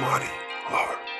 money lover.